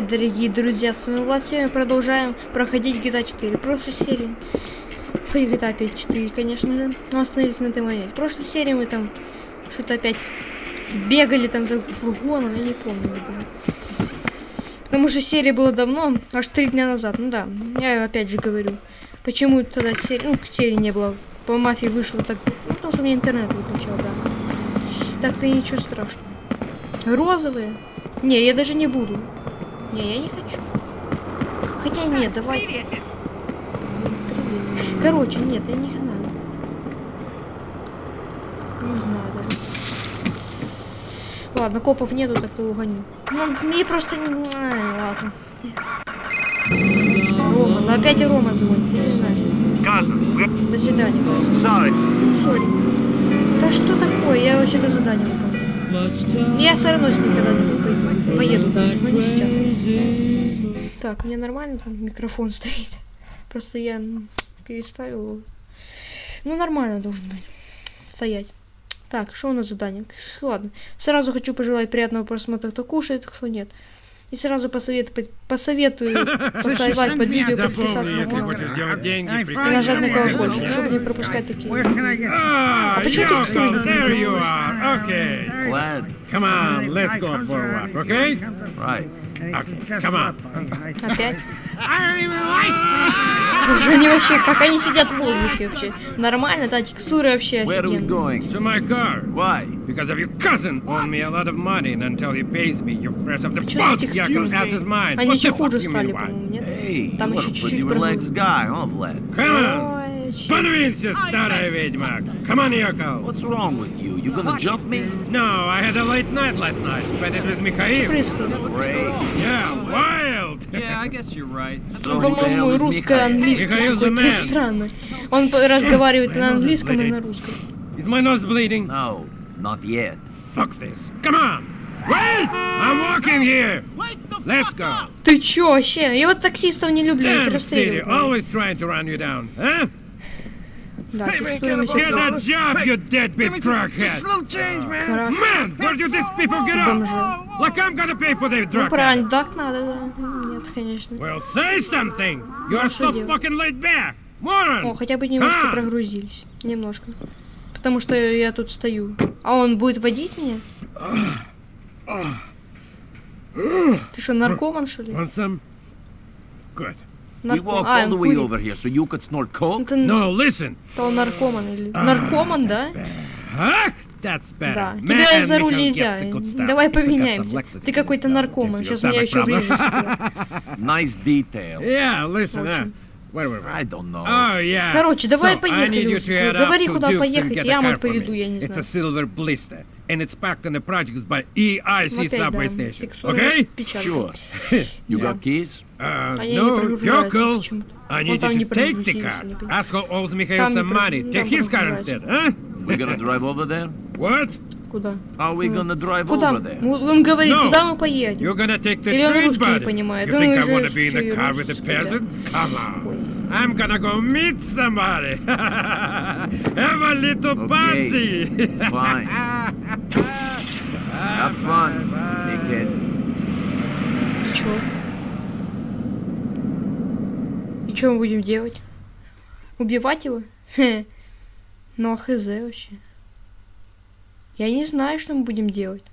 привет, дорогие друзья, с вами Влад, сегодня продолжаем проходить GTA 4, прошлой серии, по GTA 5 4, конечно же, но остановились на этой моменте. В прошлой серии мы там что-то опять бегали там за фургоном, я не помню уже. Потому что серия была давно, аж три дня назад, ну да, я опять же говорю, почему тогда серии, ну, серии не было, по мафии вышло так, ну, потому что у меня интернет выключал, да. Так-то ничего страшного. Розовые? Не, я даже не буду. Не, я не хочу. Хотя нет, давай. Приветик. Привет. Короче, нет, я не знаю. Не знаю даже. Ладно, копов нету, так то угоню. Ну, мне просто не... Ай, ладно. Рома, ну опять и Рома звонит, я не знаю. До свидания, sorry. Сори. Да что такое? Я вообще-то задание выполняю. Я все равно когда-нибудь пойду. поеду, да, но не сейчас. Так, меня нормально там микрофон стоит. Просто я переставил его. Ну, нормально должен быть. Стоять. Так, что у нас задание? Ладно. Сразу хочу пожелать приятного просмотра, кто кушает, кто нет. И сразу посоветую, посоветую поставить под видео, подписаться на канал. хочешь делать деньги, И нажать на колокольчик, чтобы не пропускать такие. Get Ah, почему ты Yoko, текстуры there you are. Okay. Glad. Come on, let's go for a walk, okay? Right. Okay, come on. Опять? I don't even like Уже они вообще, как они сидят в воздухе вообще. Нормально, да, текстуры вообще Where are we офигенные. going? To my car. Why? Because of your cousin owed me a lot of money, and until he pays me, you're fresh off the Чё за boat, текстуры? Yakov ass is mine. Они еще хуже стали, по-моему, нет? Там еще чуть-чуть? Come on. Подвинься, старая ведьма. Come on, Yoko. What's wrong with you? You gonna jump me? No, I had a late night last night. Spent it Что Mikhail. Great. Yeah, wild. Yeah, I guess you're right. Ну, По-моему, is русское, Mikhail? английский. Михаил какой-то странно. Он разговаривает на английском и на русском. Is my nose bleeding? No, not yet. Fuck this. Come on. Wait! I'm walking here. Let's go. Ты чё вообще? Я вот таксистов не люблю, их Damn city, расстреливают. надо. always trying to run you down, huh? Да, Get a job, you deadbeat crackhead. little change, man. where do these people get up? Like I'm gonna pay for their Ну drug. правильно, так надо, да. Нет, конечно. Well, say something. You are so делать? fucking laid back. О, Moron. хотя бы немножко прогрузились. Немножко. Потому что я тут стою. А он будет водить меня? Ты что, наркоман, что ли? Want some? Good. We Нарко- walked А, all the way курит. over here so you could snort coke? Это No, listen. то он наркоман или... Наркоман, да? Ах, that's better. Да. Man, Тебя за руль нельзя. Давай поменяемся. Ты какой-то наркоман. Сейчас меня еще врежешь. Nice detail. Yeah, listen. Wait, wait, wait. I don't know. Oh, yeah. Короче, давай so, I поехали need you уж. to head Говори, up to куда Duke's and поехать, get a я car вот for поведу, me. я не It's знаю. a silver blister, and it's packed in the projects by EIC Ну, опять, subway да. station. Текстура Okay? печальная. Sure. You Yeah. got keys? Uh, Они не no, прогружаются Yoko. почему-то. I Вон need там не you to take the прогрузились, car. они, понимаешь. Asshole owes Mikhail Там не some про- money. там Take his car прогружаются. instead, huh? We're gonna drive over there? What? Куда? Are we gonna drive Куда? over there? Ну, Он говорит, No. куда мы поедем? You're gonna take the Или он русский не понимает? You Он think I уже wanna be in чё, car with a peasant? Come on. I'm gonna go meet somebody. Have a little Okay. party. Fine. Have fun, dickhead. И чё? И чё мы будем делать? Убивать его? Хе. Ну а хз вообще. Я не знаю, что мы будем делать.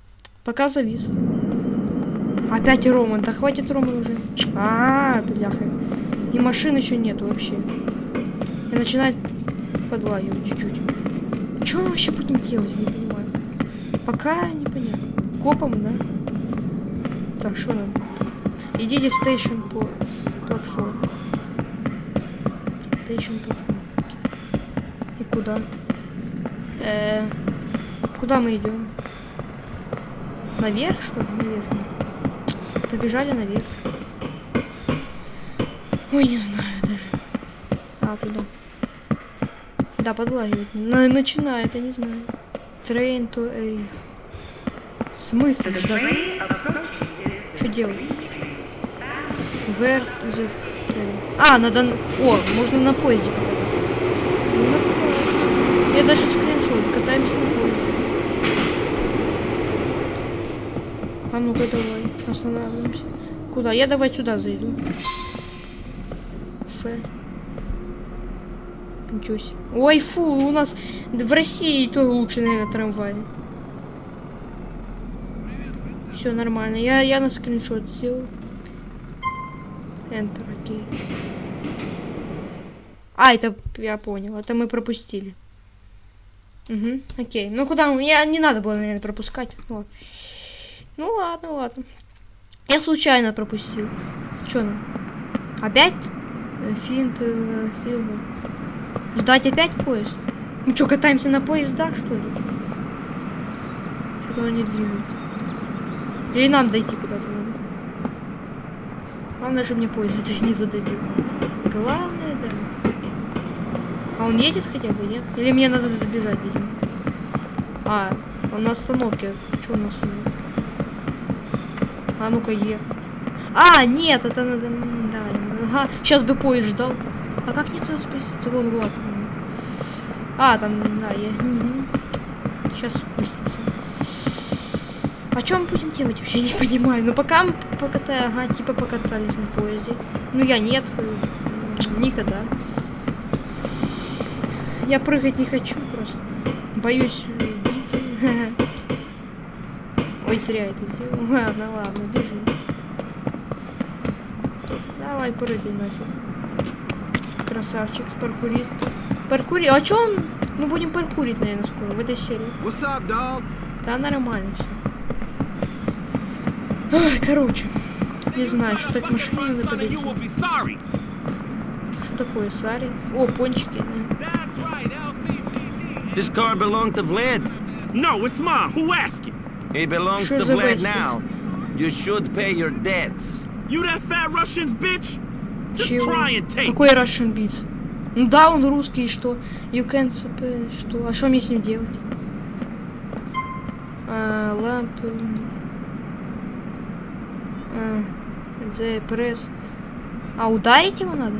Пока завис. Опять Роман. Да хватит Роман уже. А, бляха. И машин еще нету вообще. И начинает подлагивать чуть-чуть. Что мы вообще будем делать? Не понимаю. Пока непонятно. Копом, да? Так, что нам? Идите в station по платформе. Station платформа. И куда? Э, куда мы идем? Наверх, что ли? Наверх. Побежали наверх. Ой, не знаю даже. А, куда? Да, подлагивает. На- начинает, я не знаю. Train to a... В смысле? Да? Что делать? Where the train? А, надо... на- О, можно на поезде покататься. Ну? Я даже скриншот. Катаемся на поезде. А ну-ка давай, останавливаемся. Куда? Я давай сюда зайду. Ф. Ничего себе. Ой, фу, у нас в России то лучше, наверное, трамвай. Все нормально. Я, я на скриншот сделал. Enter, окей. А, это я понял. Это мы пропустили. Угу, окей. Ну куда? Я не надо было, наверное, пропускать. Вот. Ну ладно, ладно. Я случайно пропустил. Чё нам? Опять? Э, Финт, э, Силва. Ждать опять поезд? Мы что, катаемся на поездах, что ли? Что-то он не двигается. Или нам дойти куда-то надо? Главное, чтобы мне поезд это не задавил. Главное, да. А он едет хотя бы, нет? Или мне надо добежать, видимо? А, он на остановке. Что он на остановке? А ну-ка, ехать. А, нет, это надо... Да, ага. Сейчас бы поезд ждал. А как мне туда спуститься? Вон м. А, там, да, я... Сейчас спустимся. А чем будем делать вообще? Не понимаю. Ну пока мы покатали, ага, типа покатались на поезде. Ну я нет, э, никогда. Я прыгать не хочу просто. Боюсь э, биться. Ой, зря это сделал. Ладно, ладно, Давай, прыгай нафиг. Красавчик, паркурист. Паркури... А чё он? Мы будем паркурить, наверное, скоро, в этой серии. What's up, dog? Да, нормально все. Ой, короче. Не знаю, что так машине надо подойти. Что такое, Сари? О, пончики, да. This car belonged to Vlad. No, it's mine. Who asking? He belongs to Vlad now. You should pay your debts. You that fat Russians, bitch? Just Чего? try and take. Какой Russian Beats? Ну да, он русский, и что? You can sp- что? А что мне с ним делать? А, ламп... А, the press. А, ударить его надо?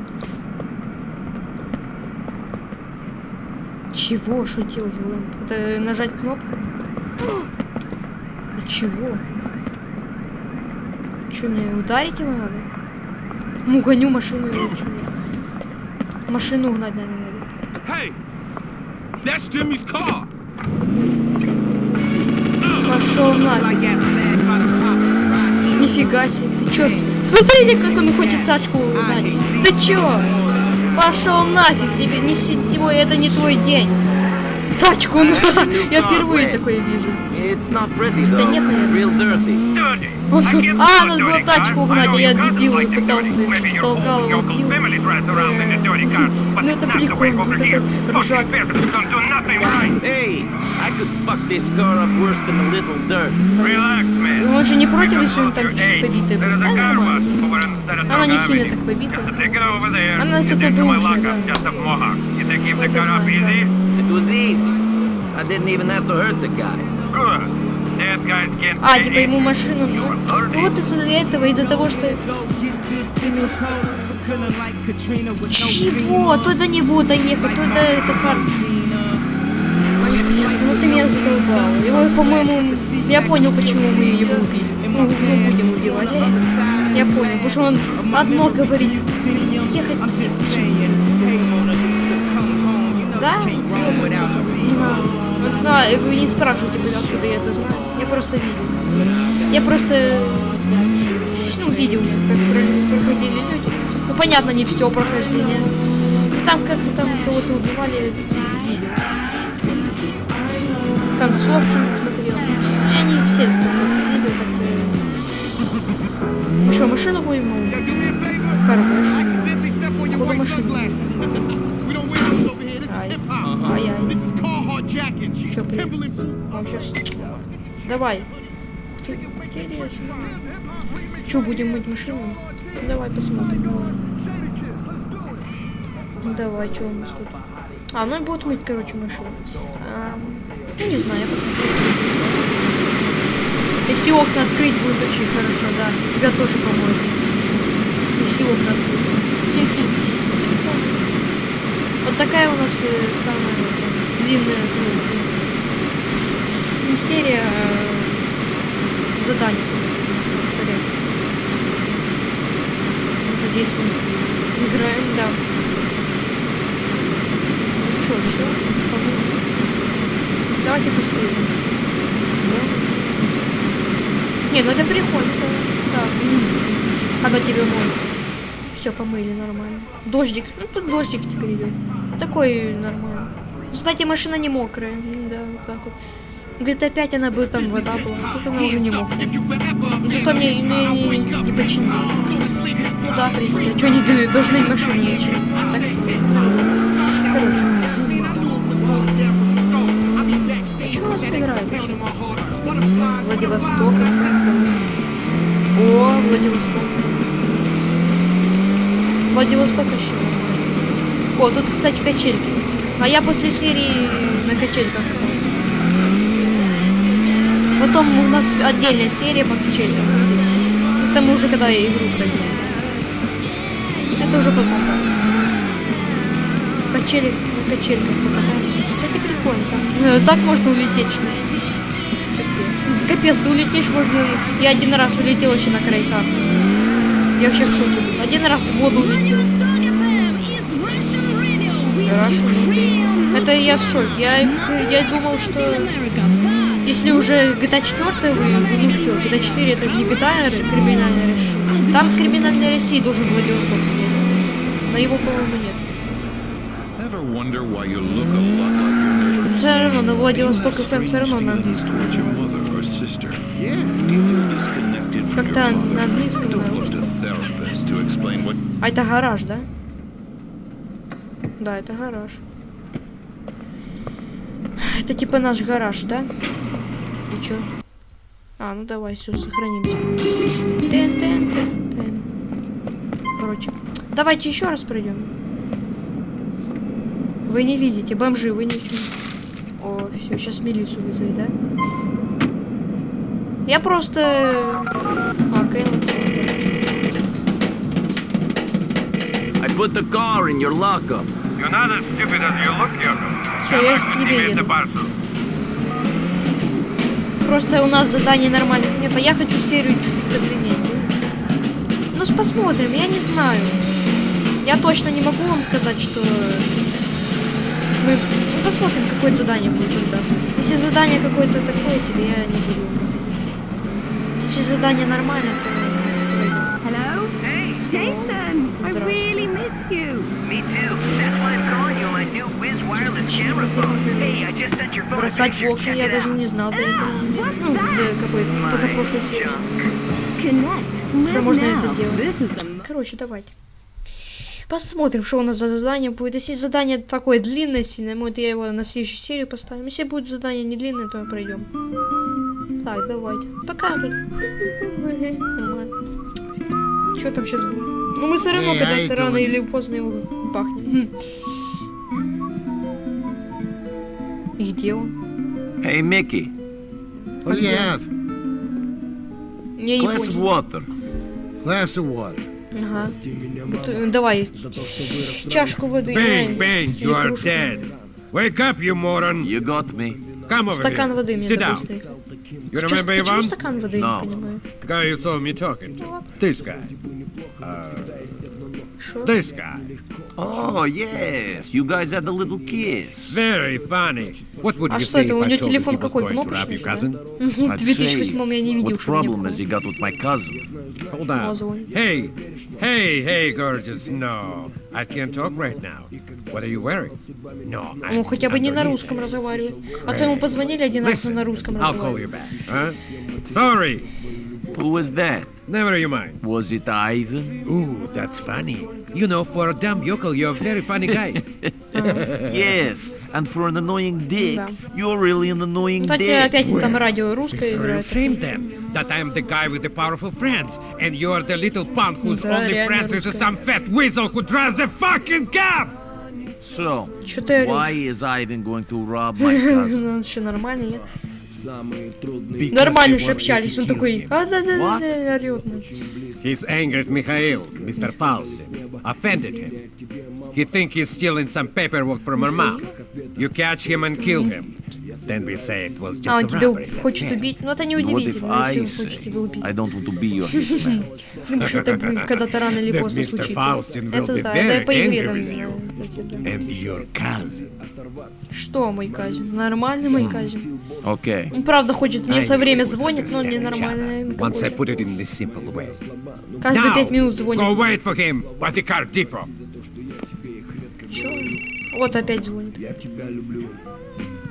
Чего? Что делать, ламп? Это нажать кнопку? А чего? Что, мне ударить его надо? Ну, гоню машину его. Машину угнать, наверное, надо. Hey, that's Jimmy's car. Пошел нафиг. Нифига себе. Ты чё? Смотрите, как он хочет тачку угнать. Ты чё? Пошел нафиг тебе. Не сетевой, это не твой день. Тачку на. Я впервые такое вижу. Да нет, наверное. Тут- А, надо было тачку угнать, а я дебил и пытался, толкал его, бил. Ну это прикольно, вот это ржак. Dirt. Он же не против, если он там чуть побитый был. Да, нормально. Она не сильно так побита. Она зато бэушная, да. Это знаю, да. It was easy. I didn't even have to hurt the guy. А, типа ему машину... Ну вот из-за этого, из-за того, что... Чего? То до него доехать, то до это кар... Ну ты меня задолбал. Его, по-моему, я понял, почему мы его убили. Ну, мы будем убивать. Я понял, потому что он одно говорит. Ехать. Да? Вот, да, и вы не спрашивайте, блин, откуда я это знаю. Я просто видел. Я просто ну, видел, как про- проходили люди. Ну, понятно, не все прохождение. Ну, Там как там кого-то убивали, видел. Концовки не смотрел. Я не все только видел как-то. Мы что, машину будем? ну, Do me Ай-яй. Чё, блин? А, сейчас. Давай. Ты- Интересно. Что, будем мыть машину? Давай посмотрим. Давай, что у нас тут? А, ну и будут мыть, короче, машину. А, ну, не знаю, я посмотрю. Если окна открыть, будет очень хорошо, да. Тебя тоже помоют, если, если окна открыть. Такая у нас самая длинная, ну, не серия, а задание. что реально. Надеюсь, мы играем, да. Ну чё, все? Давайте быстрее. Да. Не, ну это прикольно, да. Когда тебе моют. Все, помыли нормально. Дождик. Ну тут дождик теперь идет. Такой нормально. Кстати, машина не мокрая. Да, вот так вот. Где-то опять она бы там вода была. Тут она уже не мокрая. Зато мне не, не, не починили. Ну да, в принципе. Что они должны машину лечить? Так сказать. Короче. А что нас играет? Владивосток. О, Владивосток. Владивосток вообще. О, тут, кстати, качельки. А я после серии на качельках. Потом у нас отдельная серия по качелькам. Это мы уже когда игру пройдем. Это уже потом. да. Качели, на качельках покатаемся. Кстати, прикольно. там. Э, Так можно улететь. Капец. Капец, ты улетишь, можно... Я один раз улетел еще на крайках. Я вообще в шоке был. Один раз в воду улетел. Russian Это я в шоке. Я, я думал, что если уже GTA 4 вы, ну все, GTA 4 это же не GTA криминальная Россия. Там в криминальной России должен Владивосток сидеть. Но его, по-моему, нет. Neighbor? Все равно, на Владивосток That FM все равно на английском. Как-то на английском, what А это гараж, да? Да, это гараж. Это типа наш гараж, да? И чё? А, ну давай, все, сохранимся. Тен, тен, тен, тен. Короче, давайте еще раз пройдем. Вы не видите, бомжи, вы видите. О, все, сейчас милицию вызови, да? Я просто... А, Кэлла. Put the car in your lockup. You're not as stupid as you look, Yoko. Всё, я к тебе еду. Просто у нас заданий нормальных нет, а я хочу серию чуть подлиннее. Ну, посмотрим, я не знаю. Я точно не могу вам сказать, что... Мы ну, посмотрим, какое задание будет тогда. Если задание какое-то такое себе, я не буду. Если задание нормальное, то. Hello? Hey, Jason, I really miss you. me too. That's why I'm calling you on my new Wiz wireless camera phone. Hey, I just sent your phone a Бросать picture. окна Check я даже не знал до этого. Ну, до какой позапрошлой серии. Connect. Уже Live можно это делать. This is the Короче, давайте. Посмотрим, что у нас за задание будет. Если задание такое длинное сильное, может я его на следующую серию поставим. Если будет задание не длинное, то пройдем. Так, давайте. Пока тут. Что там сейчас будет? Ну мы все равно Эй, когда-то рано или поздно его бахнем. И где он? Hey, Mickey, What do you have? Я не glass of понял. water. Glass of water. Ага. Э, Давай. Чашку воды. Bang, bang, you are dead. Wake up, you moron. You got me. Come over Стакан here. воды мне Sit down. быстрее. You Чё- remember Почему Ivan? стакан воды, я No. не понимаю. Guy you saw me talking to. This guy. Шо? This guy. Oh, yes. You guys had a little kiss. Very funny. What would А you что say это, if у I него told you телефон he was какой, going to rob кнопочный, your что ли? cousin? Мгм, В I'd 2008 я не say, видел, what что у него problem has he got with my cousin? Hold О, on. звонит. Hey, hey, hey, gorgeous. No, I can't talk right now. What are you wearing? No, I'm Ну, хотя бы не на underneath русском it. разговаривает. А то ему позвонили один раз, он Listen, на русском I'll call разговаривает. you back. Huh? Sorry. Who was that? Never you mind. Was it Ivan? Ooh, that's funny. You know, for a dumb yokel, you're a very funny guy. Yes. And for an annoying dick, Да. you're really an annoying Кстати, dick. опять там радио русское It's a real играет. shame then that I'm the guy with the powerful friends, and you're the little punk whose Да, only реально friends is русская. some fat weasel who drives a fucking cab. So, Чё ты why орёшь? is Ivan going to rob my cousin? Ну, еще нормально, нет? Because Нормально he же wanted общались, to он kill такой, him. а да да да What? да орёт. ну. He's angered Mikhail, Mr. Faustin, offended him. He think he's stealing some paperwork from her mom. You catch him and kill him. А, он тебя хочет убить? Ну это не And what if удивительно, I если он хочет тебя убить. Потому что это будет когда-то рано или поздно случится. Это да, это по игре там. Что мой казин? Нормальный мой казин. Okay. Он правда хочет, мне все время звонит, но не нормальный. Каждые пять минут go звонит. wait for him at the car depot. Чё? Вот опять звонит.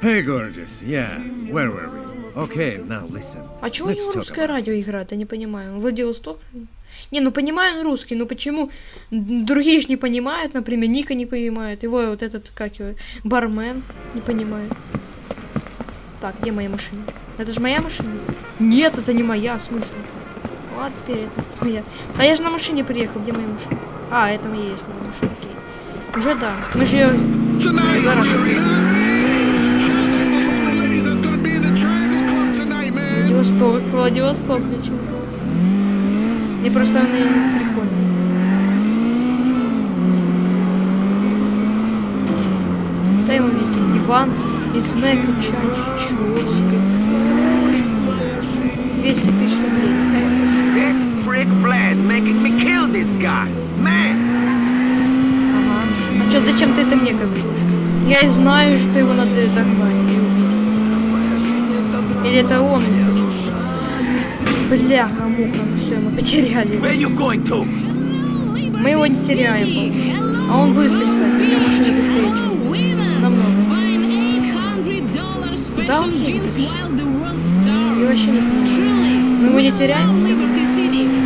Hey, gorgeous. Yeah, where were we? Okay, now listen. А чё у Let's него talk русское радио играет? Я не понимаю. Владивосток? Не, ну понимаю он русский, но почему другие ж не понимают, например, Ника не понимает, его вот этот, как его, бармен не понимает. Так, где моя машина? Это же моя машина? Нет, это не моя, в смысле? Вот теперь это моя. А я же на машине приехал, где моя машина? А, это и есть моя машина, окей. Уже да. Мы же ее Владивосток, Владивосток, ничего. И просто он и прикольный. Да его видел. Иван из Мэка Чач. Чего себе. 200 тысяч рублей. That prick Vlad making me kill this guy. Man! Ага. А чё, зачем ты это мне говоришь? Я и знаю, что его надо убить. Или это он? Бляха, муха, все, мы потеряли. Мы его не теряем. А он быстрый, кстати, у него машина быстрее, чем намного. Куда он едет? Я вообще не понимаю. Мы его не теряем? Нет, мы его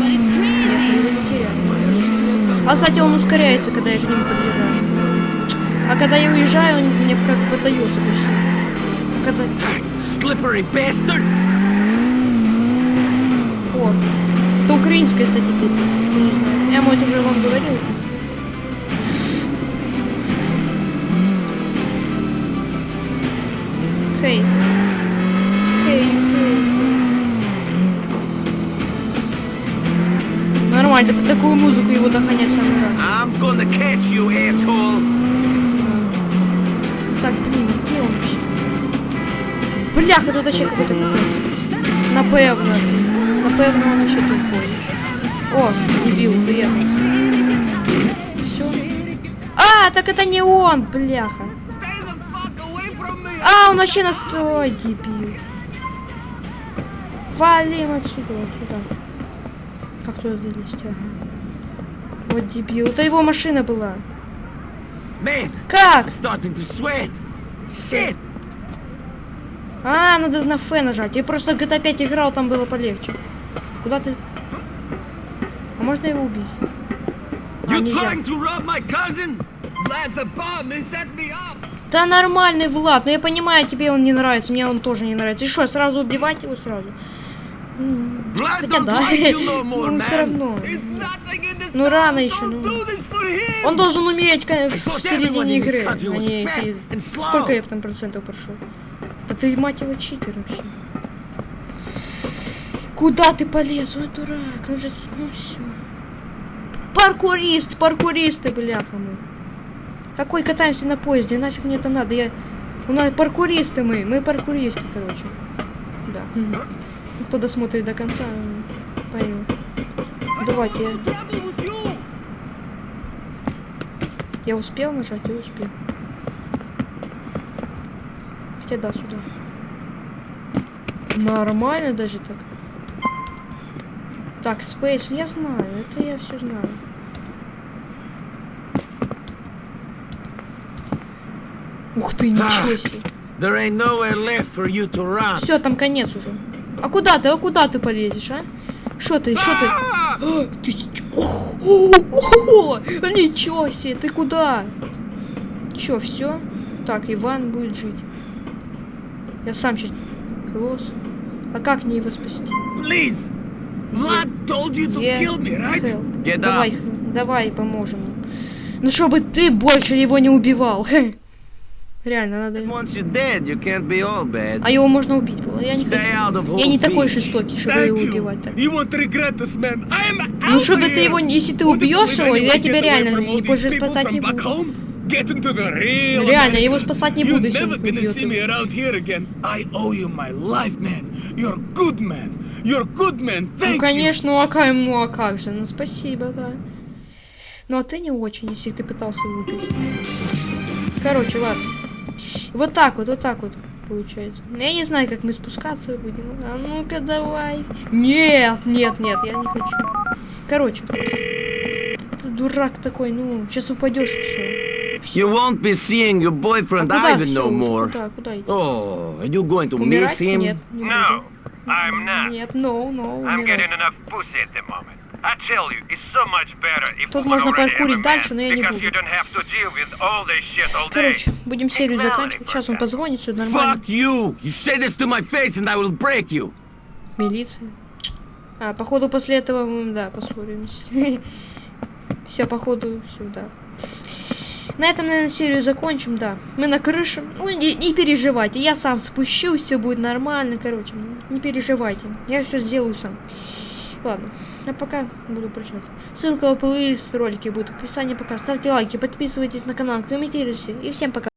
не теряем. А, кстати, он ускоряется, когда я к нему подъезжаю. А когда я уезжаю, он мне как бы поддается почти. А когда... Slippery bastard! О, это украинская, кстати, песня. Я не знаю. Я, может, уже вам говорил. Хей. Хей, хей. Нормально, под такую музыку его догонять самый раз. I'm gonna catch you, asshole! Так, блин, где он вообще? Бляха, тут вообще какой-то капец. Напевно. Напевно, он вообще тупой. О, дебил, приехал. Все. А, так это не он, бляха. А, он вообще настрой, дебил. Валим отсюда, вот туда. Как туда залезть, ага. Вот дебил. Это его машина была. Man, Как? А, надо на Ф нажать. Я просто GTA 5 играл, там было полегче. Куда ты? А можно его убить? А! Да нормальный Влад, но я понимаю, тебе он не нравится, мне он тоже не нравится. И что, сразу убивать его сразу? Vlad Хотя да, more, ну все равно. Ну рано еще, ну. Он должен умереть в середине игры. а не. Сколько я там процентов прошел? А ты, мать его, читер вообще. Куда ты полез, ой, дурак? Он же... Ну все. Паркурист, паркуристы, бляха мы. Какой катаемся на поезде? Нафиг мне это надо? Я... У нас паркуристы мы, мы паркуристы, короче. Да. Кто досмотрит до конца, поймет. Давайте я... Я успел нажать, я успел. Хотя да, сюда. Нормально даже так. Так, Space, я знаю, это я все знаю. Ух ты, ничего себе. To run. Все, там конец уже. А куда ты, а куда ты полезешь, а? Что ты, что ты? Ah! А, Ты ч- О, о, о, Ничего себе, ты куда? Чё, все? Так, Иван будет жить. Я сам чуть лос. А как мне его спасти? Please! Vlad told you to kill me, right? help? Get давай, up. давай, поможем. Ну, чтобы ты больше его не убивал. Реально, надо... Once you're dead, you can't be all bad. А его можно убить было. Я не Stay out хочу. of Я не такой жестокий, чтобы Thank его you. убивать так. You won't regret this, man. I'm Ну, out чтобы ты его, если ты убьешь его, я тебя реально не people спасать не буду. Реально, его спасать не You're буду, если он убьет его. You're good man. You're good man. Thank Ну, you. конечно, ну а как, ну а как же, ну спасибо, да. Ну а ты не очень, если ты пытался выпить. Короче, ладно. Вот так вот, вот так вот получается. Ну, Я не знаю, как мы спускаться будем. А ну-ка давай. Нет, нет, нет, я не хочу. Короче. Ты, ты дурак такой, ну, сейчас упадешь и все. You won't be seeing your boyfriend Ivan no more. Куда, куда? Oh, are you going to miss Умирать? him? Нет. не No, буду. I'm not. Нет, no, no, I'm getting enough pussy at the moment. I tell you, it's so much better if Тут можно a дальше, но я не буду. you don't have to deal with all this shit all day. Короче, будем серию заканчивать. Сейчас он позвонит, все нормально. Fuck you! You say this to my face and I will break you! Милиция. А, походу после этого мы, да, поссоримся. Все, походу, сюда. На этом, наверное, серию закончим, да. Мы на крыше. Ну, не, не переживайте, я сам спущусь, все будет нормально, короче. Не переживайте, я все сделаю сам. Ладно, а пока буду прощаться. Ссылка в плейлист ролики будет в описании пока. Ставьте лайки, подписывайтесь на канал, комментируйте. И всем пока.